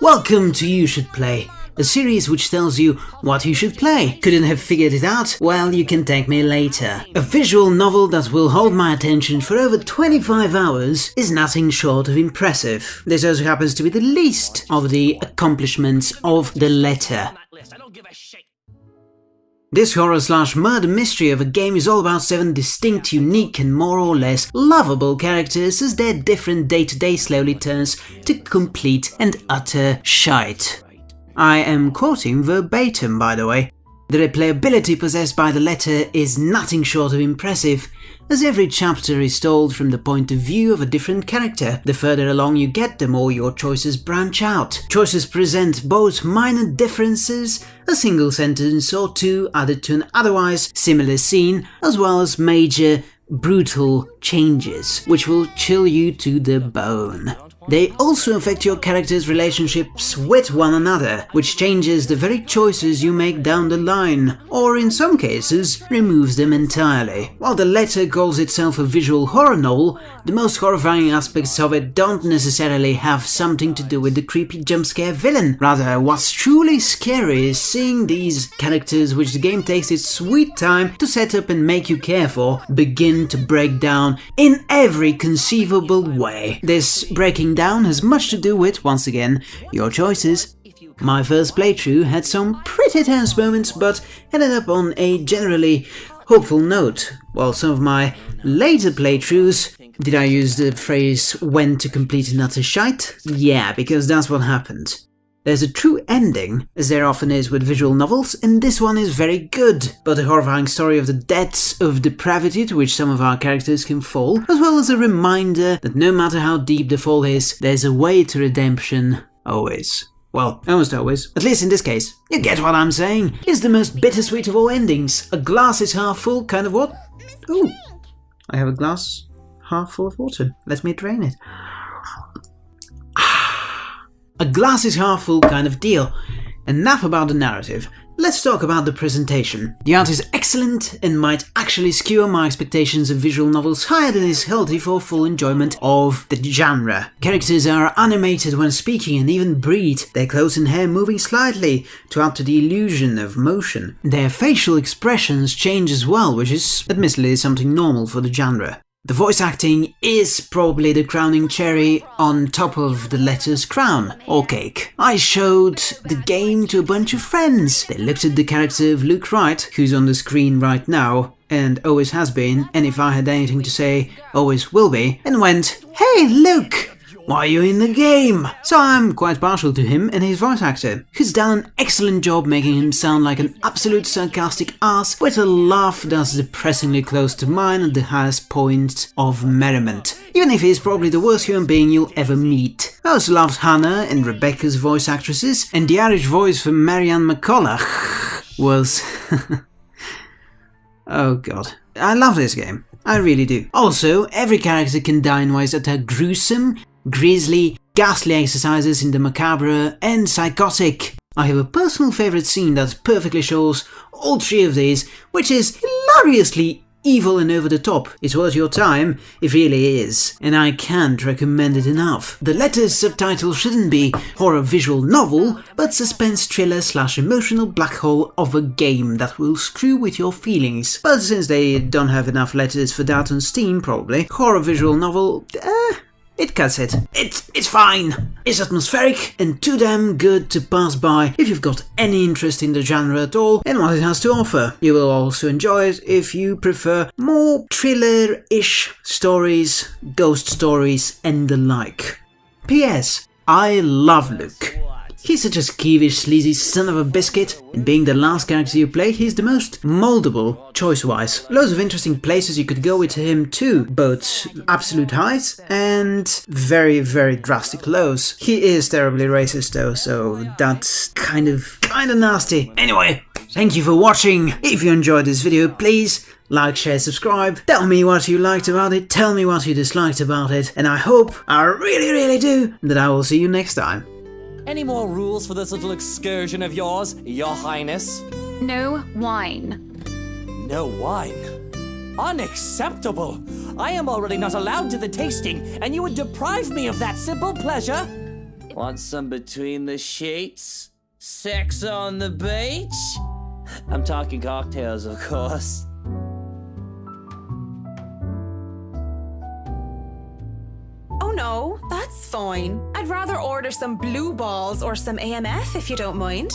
Welcome to You Should Play, a series which tells you what you should play. Couldn't have figured it out? Well, you can thank me later. A visual novel that will hold my attention for over 25 hours is nothing short of impressive. This also happens to be the least of the accomplishments of the letter. This horror slash murder mystery of a game is all about seven distinct, unique and more or less lovable characters as their different day-to-day -day slowly turns to complete and utter shite. I am quoting verbatim by the way. The replayability possessed by the letter is nothing short of impressive, as every chapter is told from the point of view of a different character. The further along you get, the more your choices branch out. Choices present both minor differences, a single sentence or two added to an otherwise similar scene, as well as major, brutal changes, which will chill you to the bone. They also affect your character's relationships with one another, which changes the very choices you make down the line, or in some cases, removes them entirely. While the letter calls itself a visual horror novel, the most horrifying aspects of it don't necessarily have something to do with the creepy jump-scare villain. Rather, what's truly scary is seeing these characters which the game takes its sweet time to set up and make you care for, begin to break down in every conceivable way. This breaking down has much to do with, once again, your choices. My first playthrough had some pretty tense moments, but ended up on a generally hopeful note, while some of my later playthroughs did I use the phrase when to complete an utter shite? Yeah, because that's what happened. There's a true ending, as there often is with visual novels, and this one is very good, but a horrifying story of the depths of depravity to which some of our characters can fall, as well as a reminder that no matter how deep the fall is, there's a way to redemption, always. Well, almost always. At least in this case. You get what I'm saying? It's the most bittersweet of all endings. A glass is half full kind of what? Ooh, I have a glass half full of water. Let me drain it a glass is half full kind of deal. Enough about the narrative, let's talk about the presentation. The art is excellent and might actually skewer my expectations of visual novels higher than is healthy for full enjoyment of the genre. Characters are animated when speaking and even breathe, their clothes and hair moving slightly to add to the illusion of motion. Their facial expressions change as well, which is admittedly something normal for the genre. The voice acting is probably the crowning cherry on top of the letter's crown, or cake. I showed the game to a bunch of friends. They looked at the character of Luke Wright, who's on the screen right now, and always has been, and if I had anything to say, always will be, and went, Hey Luke! Why are you in the game? So I'm quite partial to him and his voice actor, who's done an excellent job making him sound like an absolute sarcastic ass with a laugh that's depressingly close to mine at the highest point of merriment, even if he's probably the worst human being you'll ever meet. I also loved Hannah and Rebecca's voice actresses, and the Irish voice for Marianne McCullough was... oh god. I love this game. I really do. Also, every character can die in ways that are gruesome grisly, ghastly exercises in the macabre, and psychotic. I have a personal favourite scene that perfectly shows all three of these, which is hilariously evil and over the top. It's worth your time, it really is, and I can't recommend it enough. The letter's subtitle shouldn't be horror visual novel, but suspense thriller slash emotional black hole of a game that will screw with your feelings. But since they don't have enough letters for that on Steam probably, horror visual novel, eh, it cuts it. It's, it's fine. It's atmospheric and too damn good to pass by if you've got any interest in the genre at all and what it has to offer. You will also enjoy it if you prefer more thriller-ish stories, ghost stories and the like. P.S. I love Luke. He's such a skeevish, sleazy son of a biscuit, and being the last character you play, he's the most moldable, choice-wise. Loads of interesting places you could go with him too, both absolute highs and very, very drastic lows. He is terribly racist though, so that's kind of, kind of nasty. Anyway, thank you for watching. If you enjoyed this video, please like, share, subscribe, tell me what you liked about it, tell me what you disliked about it, and I hope, I really really do, that I will see you next time. Any more rules for this little excursion of yours, your highness? No wine. No wine? Unacceptable! I am already not allowed to the tasting, and you would deprive me of that simple pleasure? Want some between the sheets? Sex on the beach? I'm talking cocktails, of course. No, that's fine. I'd rather order some blue balls or some AMF if you don't mind.